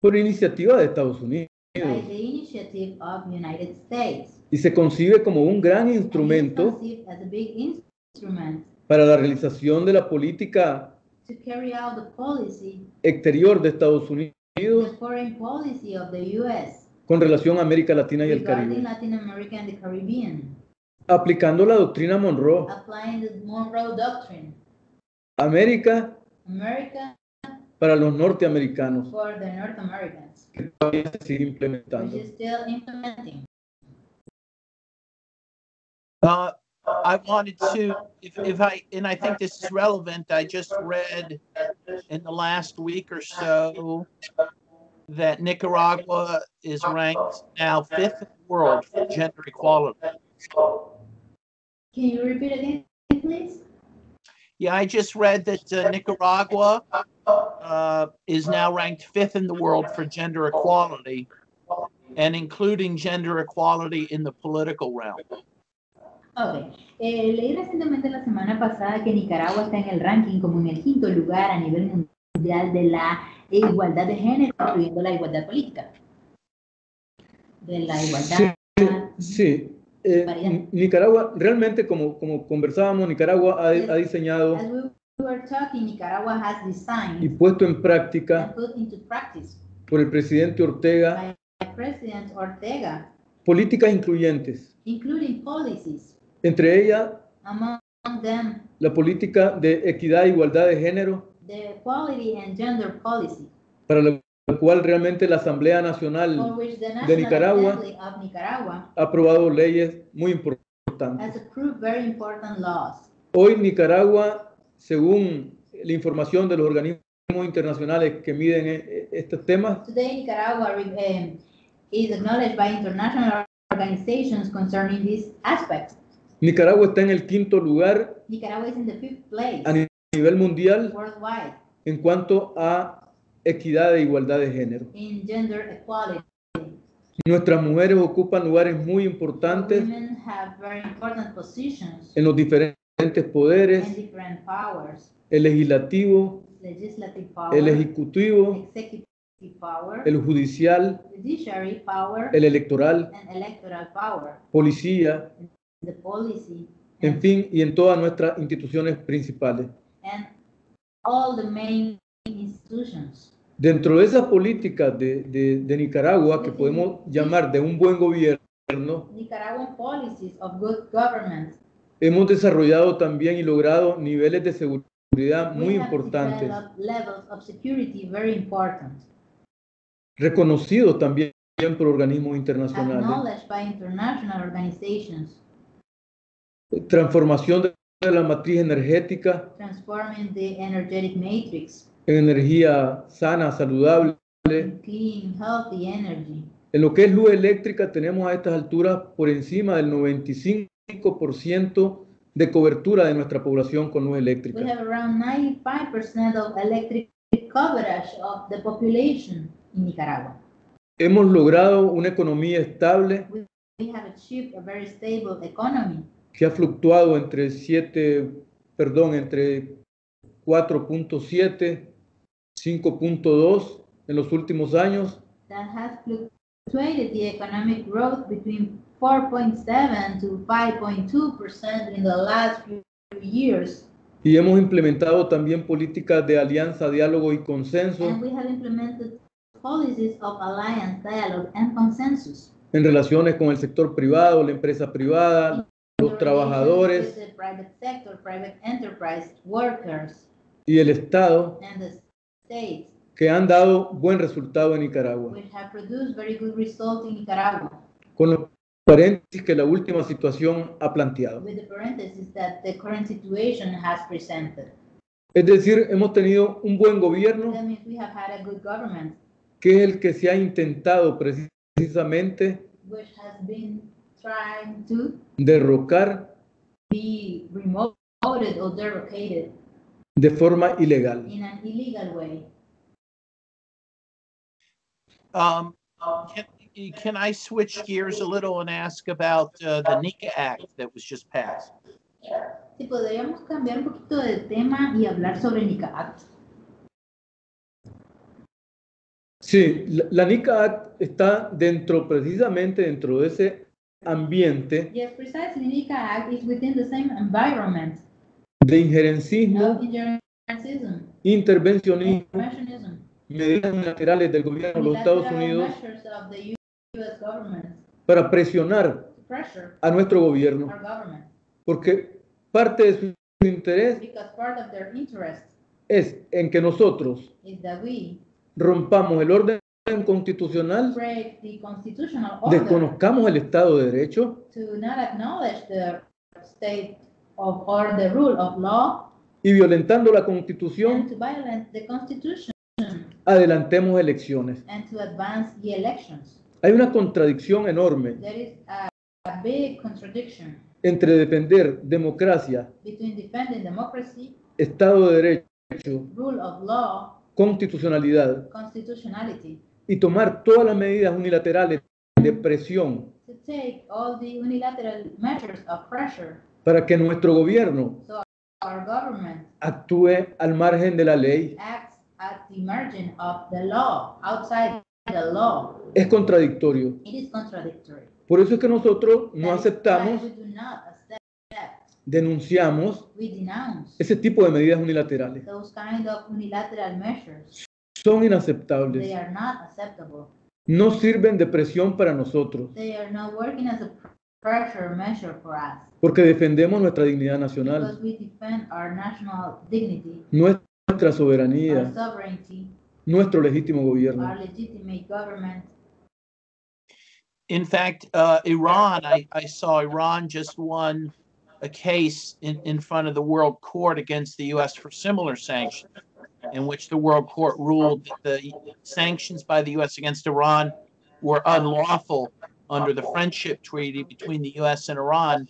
Speaker 3: por iniciativa de Estados Unidos
Speaker 2: by the initiative of United States.
Speaker 3: y se concibe como un gran instrumento
Speaker 2: as a big instrument
Speaker 3: para la realización de la política
Speaker 2: to carry out the policy,
Speaker 3: exterior de Estados
Speaker 2: the
Speaker 3: Unidos
Speaker 2: foreign policy of the U.S.
Speaker 3: con relación a América Latina y el Caribe,
Speaker 2: Latin America and the Caribbean,
Speaker 3: aplicando la doctrina Monroe.
Speaker 2: applying the Monroe Doctrine,
Speaker 3: América
Speaker 2: America
Speaker 3: para los norteamericanos,
Speaker 2: for the North Americans,
Speaker 3: que todavía se sigue
Speaker 2: which
Speaker 3: implementando.
Speaker 2: is still implementing.
Speaker 1: Uh, I wanted to, if, if I, and I think this is relevant, I just read in the last week or so that Nicaragua is ranked now fifth in the world for gender equality.
Speaker 2: Can you repeat again, please?
Speaker 1: Yeah, I just read that uh, Nicaragua uh, is now ranked fifth in the world for gender equality, and including gender equality in the political realm.
Speaker 2: Ok. Eh, leí recientemente la semana pasada que Nicaragua está en el ranking como en el quinto lugar a nivel mundial de la igualdad de género, incluyendo la igualdad política. De la igualdad.
Speaker 3: Sí. Eh,
Speaker 2: Variedad.
Speaker 3: Nicaragua, realmente, como, como conversábamos, Nicaragua ha, ha diseñado
Speaker 2: we were talking, Nicaragua has
Speaker 3: y
Speaker 2: designed
Speaker 3: puesto en práctica por el presidente Ortega
Speaker 2: President Ortega,
Speaker 3: políticas incluyentes,
Speaker 2: including policies,
Speaker 3: entre ellas
Speaker 2: among them
Speaker 3: la política de equidad e igualdad de género,
Speaker 2: the equality and gender policy,
Speaker 3: para la cual realmente la Asamblea Nacional de Nicaragua
Speaker 2: Nicaragua
Speaker 3: ha aprobado leyes muy importantes.
Speaker 2: has approved very important laws.
Speaker 3: Hoy Nicaragua, según la información de los organismos internacionales que miden eh, estos temas,
Speaker 2: Today, Nicaragua um, is acknowledged by international organizations concerning this aspect.
Speaker 3: Nicaragua está en el quinto lugar
Speaker 2: Nicaragua is in the fifth place
Speaker 3: a nivel mundial
Speaker 2: worldwide
Speaker 3: en cuanto a equidad e igualdad de género.
Speaker 2: in gender equality.
Speaker 3: Nuestras mujeres ocupan lugares muy importantes
Speaker 2: Women have very important positions
Speaker 3: en los diferentes poderes,
Speaker 2: different powers,
Speaker 3: el legislativo,
Speaker 2: legislative power,
Speaker 3: el ejecutivo,
Speaker 2: executive power,
Speaker 3: el judicial,
Speaker 2: power,
Speaker 3: el electoral,
Speaker 2: electoral power,
Speaker 3: policía,
Speaker 2: the policy,
Speaker 3: en fin, y en todas nuestras instituciones principales.
Speaker 2: And all the main institutions.
Speaker 3: Dentro de esas políticas de, de- de Nicaragua, que podemos llamar de un buen gobierno,
Speaker 2: Nicaraguan policies of good government.
Speaker 3: hemos desarrollado también y logrado niveles de seguridad muy importantes,
Speaker 2: important,
Speaker 3: reconocidos también por organismos internacionales.
Speaker 2: by international
Speaker 3: Transformación de de la matriz energética
Speaker 2: transforming the energetic matrix
Speaker 3: en energía sana, saludable.
Speaker 2: in clean, healthy energy.
Speaker 3: En lo que es luz eléctrica tenemos a estas alturas por encima del 95% de cobertura de nuestra población con luz
Speaker 2: We
Speaker 3: eléctrica.
Speaker 2: have around 95% of electric coverage of the population in Nicaragua.
Speaker 3: Hemos logrado una economía estable
Speaker 2: We have achieved a very stable economy
Speaker 3: que ha fluctuado entre 7, perdón, entre 4.7, 5.2 en los últimos años
Speaker 2: that has fluctuated the economic growth between 4.7 to 5.2% in the last few years.
Speaker 3: y hemos implementado también políticas de alianza, diálogo y consenso
Speaker 2: And we have implemented policies of alliance, dialogue, and consensus.
Speaker 3: en relaciones con el sector privado, la empresa privada, los trabajadores
Speaker 2: sector, workers,
Speaker 3: y el Estado
Speaker 2: and the states,
Speaker 3: que han dado buen resultado en Nicaragua.
Speaker 2: which have produced very good results in Nicaragua,
Speaker 3: Con los paréntesis que la última situación ha planteado.
Speaker 2: with the parenthesis that the current situation has presented.
Speaker 3: Es decir, hemos tenido un buen gobierno
Speaker 2: That means we have had a good government,
Speaker 3: que es el que se ha intentado precisamente
Speaker 2: which has been trying to
Speaker 3: derrocar
Speaker 2: be remoted or derogated
Speaker 3: de forma ilegal.
Speaker 2: in an illegal way.
Speaker 1: Um, can, can I switch gears a little and ask about uh, the NICA Act that was just passed?
Speaker 2: Si podríamos cambiar un poquito de tema y hablar sobre Nicaragua.
Speaker 3: Sí, la, la NICA Act está dentro, precisamente dentro de ese ambiente
Speaker 2: Yes, precisely. NICA Act is within the same environment.
Speaker 3: de injerencismo, intervencionismo, medidas unilaterales del gobierno de los Estados Unidos para presionar a nuestro gobierno, porque parte de su interés
Speaker 2: because part of their interest
Speaker 3: es en que nosotros rompamos el orden constitucional,
Speaker 2: break the constitutional order
Speaker 3: desconozcamos el Estado de Derecho
Speaker 2: to not acknowledge the state of or the rule of law
Speaker 3: y violentando la
Speaker 2: and
Speaker 3: Constitución,
Speaker 2: to violate the constitution
Speaker 3: adelantemos elecciones.
Speaker 2: and to advance the elections.
Speaker 3: Hay una contradicción enorme
Speaker 2: There is a, a big contradiction
Speaker 3: entre defender democracia,
Speaker 2: between defending democracy,
Speaker 3: Estado de Derecho,
Speaker 2: rule of law,
Speaker 3: constitucionalidad
Speaker 2: constitutionality,
Speaker 3: y tomar todas las medidas unilaterales de presión
Speaker 2: to take all the unilateral measures of pressure
Speaker 3: para que nuestro gobierno
Speaker 2: so
Speaker 3: actúe al margen de la ley
Speaker 2: at the margin of the law, outside the law.
Speaker 3: es contradictorio.
Speaker 2: It is contradictory.
Speaker 3: Por eso es que nosotros no
Speaker 2: That
Speaker 3: aceptamos, denunciamos
Speaker 2: we
Speaker 3: ese tipo de medidas unilaterales.
Speaker 2: those kind of unilateral measures.
Speaker 3: Son
Speaker 2: They
Speaker 3: inaceptables.
Speaker 2: are not acceptable.
Speaker 3: No sirven de presión para nosotros,
Speaker 2: They are not working as a pressure measure for us
Speaker 3: porque defendemos nuestra dignidad nacional,
Speaker 2: because we defend our national dignity,
Speaker 3: nuestra
Speaker 2: our
Speaker 3: soberanía,
Speaker 2: sovereignty,
Speaker 3: nuestro legítimo gobierno.
Speaker 2: our legitimate government.
Speaker 1: In fact, uh, Iran, I, I saw Iran just won a case in, in front of the World Court against the U.S. for similar sanctions, in which the World Court ruled that the sanctions by the U.S. against Iran were unlawful under the Friendship Treaty between the U.S. and Iran.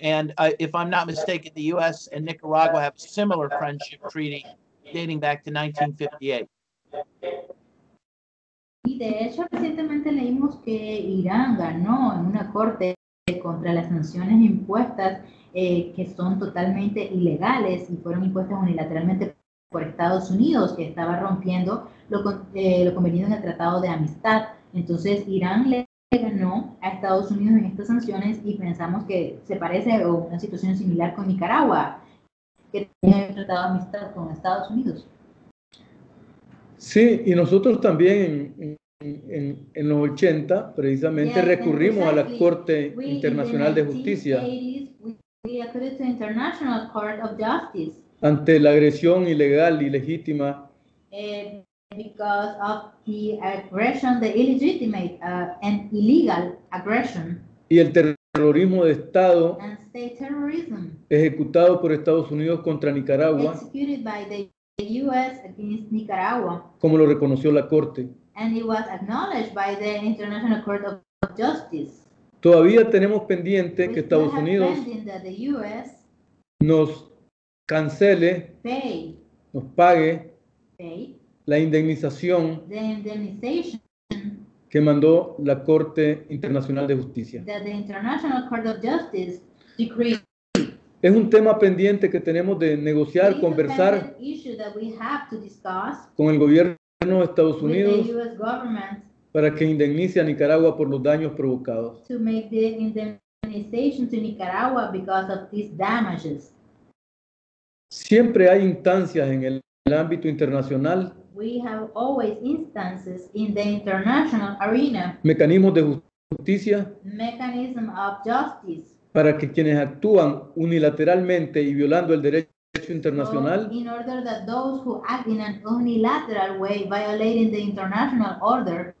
Speaker 1: And uh, if I'm not mistaken, the U.S. and Nicaragua have a similar friendship treaty dating back to 1958.
Speaker 2: Y de hecho, recientemente leímos que Irán ganó en una corte contra las sanciones impuestas eh, que son totalmente ilegales y fueron impuestas unilateralmente por Estados Unidos, que estaba rompiendo lo, eh, lo convenido en el Tratado de Amistad. Entonces, Irán le ganó a Estados Unidos en estas sanciones y pensamos que se parece a una situación similar con Nicaragua, que tiene un Tratado de Amistad con Estados Unidos.
Speaker 3: Sí, y nosotros también en, en- en los 80 precisamente
Speaker 2: Yes,
Speaker 3: recurrimos a la
Speaker 2: exactly.
Speaker 3: Corte
Speaker 2: We,
Speaker 3: Internacional de
Speaker 2: in the
Speaker 3: Justicia
Speaker 2: 1980s, we, appealed to International Court of Justice
Speaker 3: ante la agresión ilegal y legítima
Speaker 2: eh, because of the aggression, the illegitimate uh, and illegal aggression
Speaker 3: y el terrorismo de Estado
Speaker 2: and state terrorism
Speaker 3: ejecutado por Estados Unidos contra Nicaragua,
Speaker 2: executed by the U.S. against Nicaragua,
Speaker 3: como lo reconoció la Corte.
Speaker 2: and it was acknowledged by the International Court of Justice.
Speaker 3: Todavía tenemos pendiente
Speaker 2: We
Speaker 3: que
Speaker 2: still
Speaker 3: Estados
Speaker 2: have
Speaker 3: Unidos
Speaker 2: pending that the U.S.
Speaker 3: nos cancele,
Speaker 2: pay,
Speaker 3: nos pague
Speaker 2: pay
Speaker 3: la indemnización
Speaker 2: the indemnization
Speaker 3: que mandó la Corte Internacional de Justicia.
Speaker 2: that the International Court of Justice decreed.
Speaker 3: Es un tema pendiente que tenemos de negociar, conversar con el gobierno de Estados Unidos para que indemnice a Nicaragua por los daños provocados.
Speaker 2: to make the indemnization to Nicaragua because of these damages.
Speaker 3: Siempre hay instancias en el, el ámbito internacional,
Speaker 2: We have always instances in the international arena,
Speaker 3: mecanismos de justicia.
Speaker 2: Mechanism of justice,
Speaker 3: para que quienes actúan unilateralmente y violando el derecho internacional.
Speaker 2: In order that those who act in an unilateral way, violating the international order,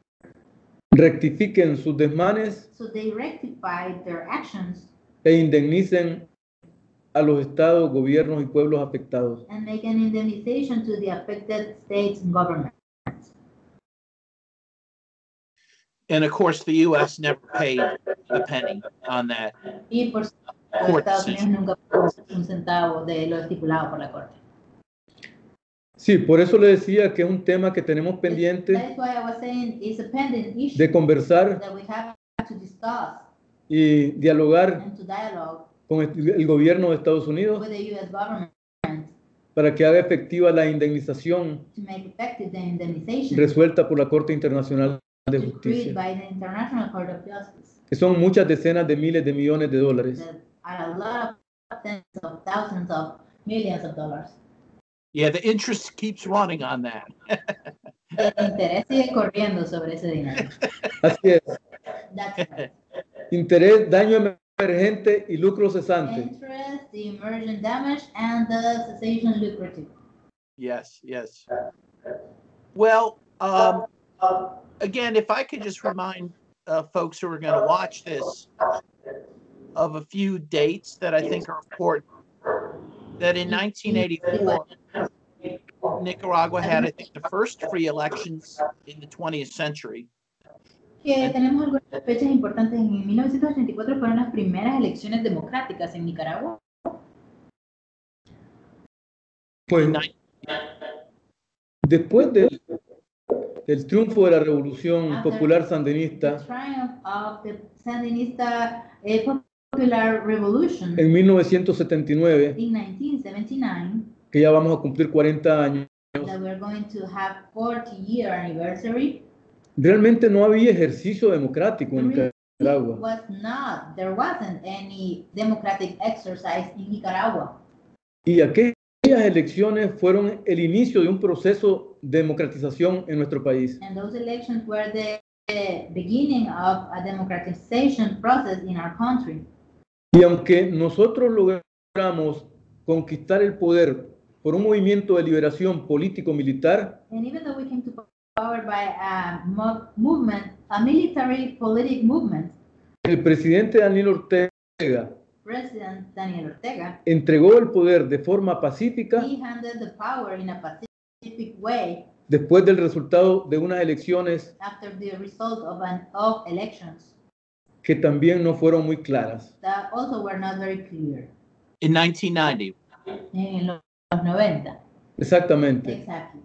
Speaker 3: rectifiquen sus desmanes.
Speaker 2: So they rectify their actions.
Speaker 3: E indemnicen a los estados, gobiernos y pueblos afectados.
Speaker 2: and make an indemnization to the affected states and governments.
Speaker 1: And of course, the U.S. never paid a penny on that.
Speaker 2: Y por supuesto, Estados Unidos nunca pagó un centavo de lo estipulado por la Corte.
Speaker 3: Sí, por eso le decía que es un tema que tenemos pendiente
Speaker 2: That's why I was saying it's a pending issue
Speaker 3: de conversar
Speaker 2: that we have to discuss
Speaker 3: y dialogar
Speaker 2: and to dialogue
Speaker 3: con el gobierno de Estados Unidos
Speaker 2: with the U.S. government
Speaker 3: para que haga efectiva la indemnización
Speaker 2: to make effective the indemnization
Speaker 3: resuelta por la Corte Internacional de
Speaker 2: decreed
Speaker 3: Justicia,
Speaker 2: by the International Court of Justice
Speaker 3: que son muchas decenas de miles de millones de dólares.
Speaker 2: that are a lot of tens of thousands of millions of dollars.
Speaker 1: Yeah, the interest keeps running on that.
Speaker 2: El interés sigue corriendo sobre ese dinero.
Speaker 3: Así es,
Speaker 2: That's right.
Speaker 3: interés, daño emergente y lucro cesante.
Speaker 2: interest, the emergent damage, and the cessation lucrative.
Speaker 1: Yes, yes. Well, um, again, if I could just remind uh, folks who are going to watch this of a few dates that I think are important. That in 1984, Nicaragua had, I think, the first free elections in the 20th century.
Speaker 2: Que tenemos algunas fechas importantes. En 1984 fueron las primeras elecciones democráticas en Nicaragua.
Speaker 3: Pues Después del, del triunfo de la revolución
Speaker 2: After
Speaker 3: popular
Speaker 2: the
Speaker 3: sandinista
Speaker 2: triumph of the Sandinista eh, Popular Revolution
Speaker 3: en 1979,
Speaker 2: in 1979,
Speaker 3: que ya vamos a cumplir 40 años,
Speaker 2: that we're going to have 40 year anniversary,
Speaker 3: realmente no había ejercicio democrático en? Nicaragua.
Speaker 2: was not, there wasn't any democratic exercise in Nicaragua.
Speaker 3: Y aquellas elecciones fueron el inicio de un proceso de democratización en nuestro país.
Speaker 2: And those elections were the the beginning of a democratization process in our country.
Speaker 3: Y aunque nosotros logramos conquistar el poder por un movimiento de liberación político-militar,
Speaker 2: And even though we came to power by a mo- movement, a military politic movement,
Speaker 3: el presidente Daniel Ortega
Speaker 2: President Daniel Ortega,
Speaker 3: entregó el poder de forma pacífica
Speaker 2: he handed the power in a pacific way
Speaker 3: después del resultado de unas elecciones
Speaker 2: after the result of an of elections
Speaker 3: que también no fueron muy claras.
Speaker 2: that also were not very clear
Speaker 1: In 1990.
Speaker 2: en los 90.
Speaker 3: Exactamente.
Speaker 2: Exactly.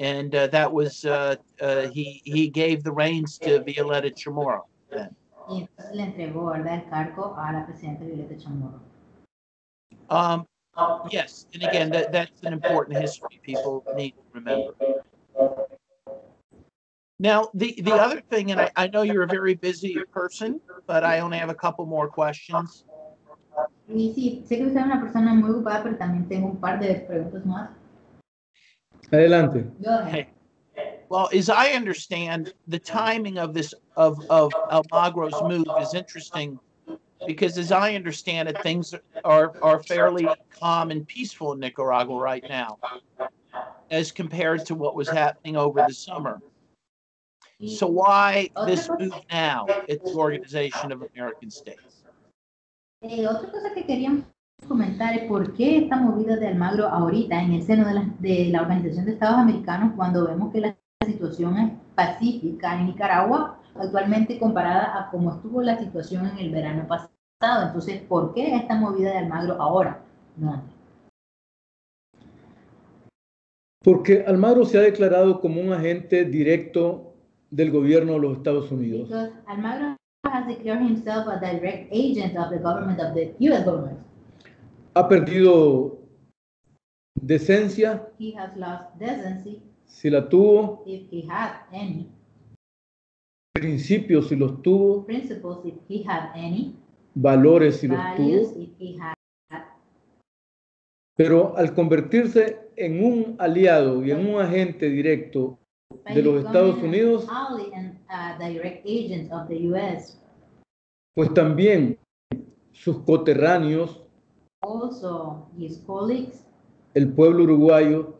Speaker 1: And uh, that was, uh, uh, he, he gave the reins to Violeta Chamorro. then.
Speaker 2: Y le entregó ¿verdad? el cargo a la presidenta Violeta Chamorro.
Speaker 1: Um, yes, and again, that, that's an important history people need to remember. Now, the, the other thing, and I, I know you're a very busy person, but I only have a couple more questions.
Speaker 2: Y sí, sé que usted es una persona muy ocupada, pero también tengo un par de preguntas más.
Speaker 3: Adelante.
Speaker 2: Go ahead.
Speaker 1: Well, as I understand, the timing of this of of Almagro's move is interesting because, as I understand it, things are are fairly calm and peaceful in Nicaragua right now, as compared to what was happening over the summer. So why this move now at the Organization of American States?
Speaker 2: Comentar por qué esta movida de Almagro ahorita en el seno de la, de la Organización de Estados Americanos cuando vemos que la situación es pacífica en Nicaragua actualmente comparada a cómo estuvo la situación en el verano pasado. Entonces, ¿por qué esta movida de Almagro ahora? No.
Speaker 3: Porque Almagro se ha declarado como un agente directo del gobierno de los Estados Unidos.
Speaker 2: Because Almagro has declared himself a direct agent of the government of the U.S. government.
Speaker 3: Ha perdido decencia,
Speaker 2: He has lost decency,
Speaker 3: si la tuvo,
Speaker 2: if he had any,
Speaker 3: principios, si los tuvo,
Speaker 2: principles, if he had any,
Speaker 3: valores, si los tuvo.
Speaker 2: if he had.
Speaker 3: Pero al convertirse en un aliado y en un agente directo de los Estados Unidos,
Speaker 2: an a direct agent of the U.S.
Speaker 3: pues también sus coterráneos,
Speaker 2: Also, his colleagues
Speaker 3: el pueblo uruguayo,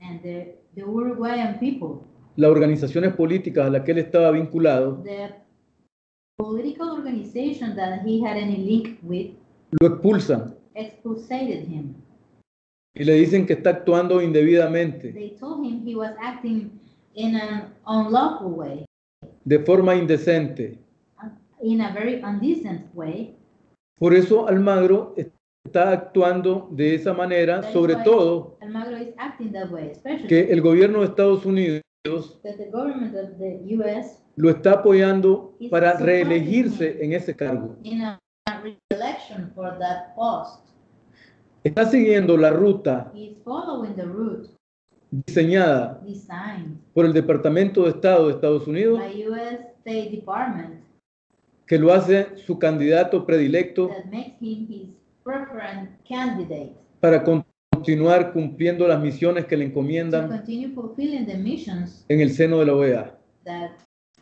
Speaker 2: and the, the Uruguayan people,
Speaker 3: las organizaciones políticas a las que él estaba vinculado,
Speaker 2: the political organization that he had any link with,
Speaker 3: lo expulsan
Speaker 2: expulsated him.
Speaker 3: y le dicen que está actuando indebidamente,
Speaker 2: They told him he was acting in an unlawful way,
Speaker 3: de forma indecente.
Speaker 2: in a very indecent way.
Speaker 3: Por eso Almagro está actuando de esa manera, sobre todo
Speaker 2: Almagro is acting that way, especially
Speaker 3: que el gobierno de Estados Unidos lo está apoyando para reelegirse en ese cargo. Está siguiendo la ruta
Speaker 2: He's following the route
Speaker 3: diseñada por el Departamento de Estado de Estados Unidos,
Speaker 2: by U.S. State Department
Speaker 3: que lo hace su candidato predilecto
Speaker 2: that makes him his preferred candidate
Speaker 3: para continuar cumpliendo las misiones que le
Speaker 2: to
Speaker 3: encomiendan
Speaker 2: continue fulfilling the missions
Speaker 3: en el seno de la OEA,
Speaker 2: that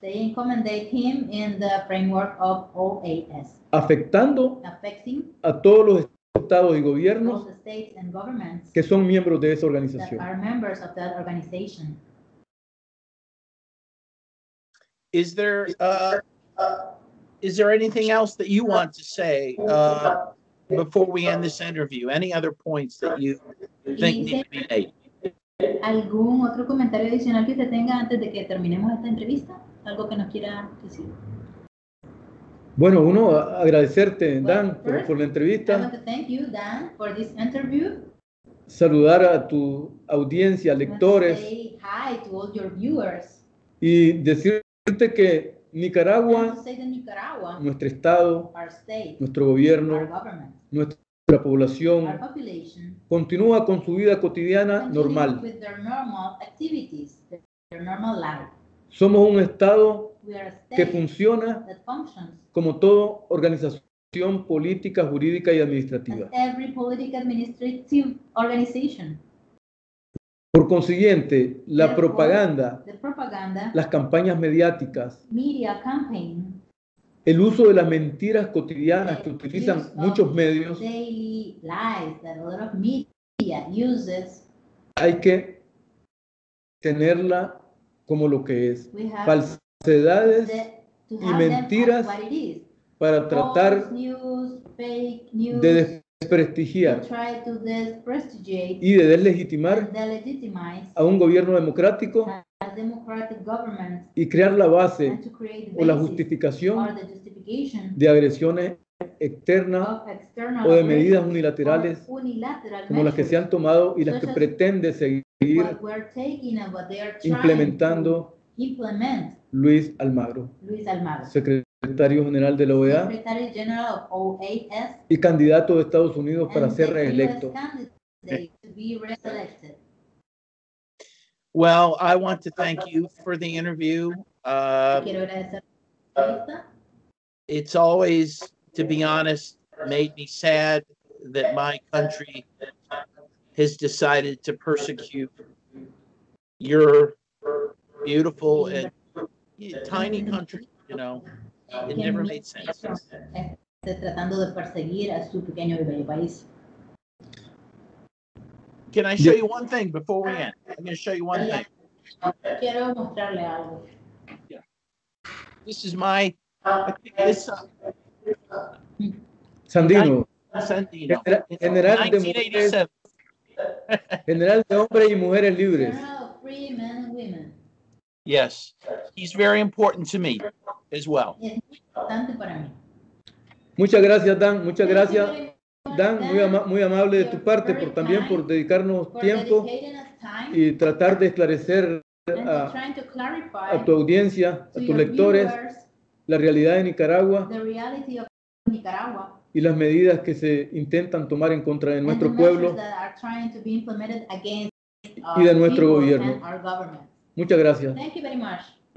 Speaker 2: they encomendate him in the framework of OAS,
Speaker 3: afectando
Speaker 2: affecting
Speaker 3: a todos los estados y gobiernos que son miembros de esa organización.
Speaker 2: are members of that organization.
Speaker 1: Is there uh, is there anything else that you want to say uh, before we end this interview? Any other points that you think need to be made?
Speaker 2: ¿Algún otro comentario adicional que usted tenga antes de que terminemos esta entrevista? ¿Algo que nos quiera decir?
Speaker 3: Bueno, uno, agradecerte, Dan,
Speaker 2: Well,
Speaker 3: por,
Speaker 2: first,
Speaker 3: por la
Speaker 2: I want
Speaker 3: entrevista.
Speaker 2: to thank you, Dan, for this interview.
Speaker 3: saludar a tu audiencia,
Speaker 2: want to
Speaker 3: lectores,
Speaker 2: say hi to all your viewers.
Speaker 3: y decirte que Nicaragua,
Speaker 2: Nicaragua,
Speaker 3: nuestro Estado,
Speaker 2: our state,
Speaker 3: nuestro
Speaker 2: our
Speaker 3: gobierno,
Speaker 2: government,
Speaker 3: nuestra población,
Speaker 2: population,
Speaker 3: continúa con su vida cotidiana normal.
Speaker 2: with their normal activities, their normal life.
Speaker 3: Somos un Estado que funciona como toda organización política, jurídica y administrativa. Por consiguiente, la propaganda, las campañas mediáticas, el uso de las mentiras cotidianas que utilizan muchos medios, hay que tenerla como lo que es. Falsedades y mentiras para tratar de desprestigiar y de deslegitimar a un gobierno democrático y crear la base o la justificación de agresiones externas o de medidas unilaterales como las que se han tomado y las que pretende seguir implementando Almagro,
Speaker 2: Luis Almagro,
Speaker 3: secretario general de la OEA
Speaker 2: Secretary General of OAS
Speaker 3: y candidato de Estados Unidos para
Speaker 2: and
Speaker 3: ser
Speaker 2: the
Speaker 3: reelecto.
Speaker 2: US candidate to be reelected.
Speaker 1: Well, I want to thank you for the interview. Uh,
Speaker 2: Quiero agradecer la entrevista.
Speaker 1: it's always, to be honest, made me sad that my country has decided to persecute your beautiful and tiny country, you know. It never made sense.
Speaker 2: tratando de perseguir a su pequeño y bello país.
Speaker 1: Can I show you one thing before we end? I'm gonna show you one thing.
Speaker 2: Quiero mostrarle algo.
Speaker 1: This is my, I think this, uh,
Speaker 3: Sandino,
Speaker 1: Sandino.
Speaker 3: General de
Speaker 1: 1987.
Speaker 3: general de hombres y mujeres libres.
Speaker 2: Journal of Free Men and Women.
Speaker 1: Yes, he's very important to me as well.
Speaker 2: Es muy importante para mí.
Speaker 3: Muchas gracias, Dan. Muchas gracias, Dan. Muy, ama- muy amable de tu parte por también por dedicarnos
Speaker 2: for
Speaker 3: tiempo
Speaker 2: dedicating us time
Speaker 3: y tratar de esclarecer a,
Speaker 2: trying to clarify
Speaker 3: a tu audiencia, a
Speaker 2: to
Speaker 3: tus
Speaker 2: your
Speaker 3: lectores, la realidad de Nicaragua
Speaker 2: the reality of Nicaragua
Speaker 3: y las medidas que se intentan tomar en contra de
Speaker 2: and
Speaker 3: nuestro
Speaker 2: the measures
Speaker 3: pueblo.
Speaker 2: that are trying to be implemented against
Speaker 3: y de
Speaker 2: our
Speaker 3: nuestro gobierno.
Speaker 2: and our government.
Speaker 3: Muchas gracias.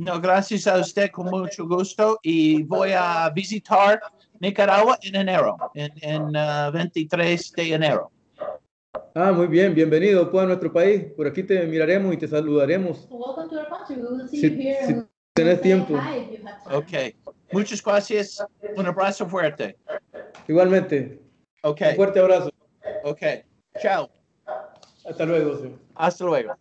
Speaker 2: Thank you very much.
Speaker 1: No, gracias a usted con mucho gusto y voy a visitar Nicaragua en enero, en, en uh, 23 de enero.
Speaker 3: Ah, muy bien, bienvenido pues, a nuestro país. Por aquí te miraremos y te saludaremos.
Speaker 2: So welcome to our country. We will see
Speaker 3: Si-
Speaker 2: you here.
Speaker 3: si tenés tiempo.
Speaker 1: Okay. Muchas gracias. Un abrazo fuerte.
Speaker 3: Igualmente, un
Speaker 1: Okay.
Speaker 3: fuerte abrazo.
Speaker 1: Okay. Chao.
Speaker 3: Hasta luego. señor.
Speaker 1: Hasta luego.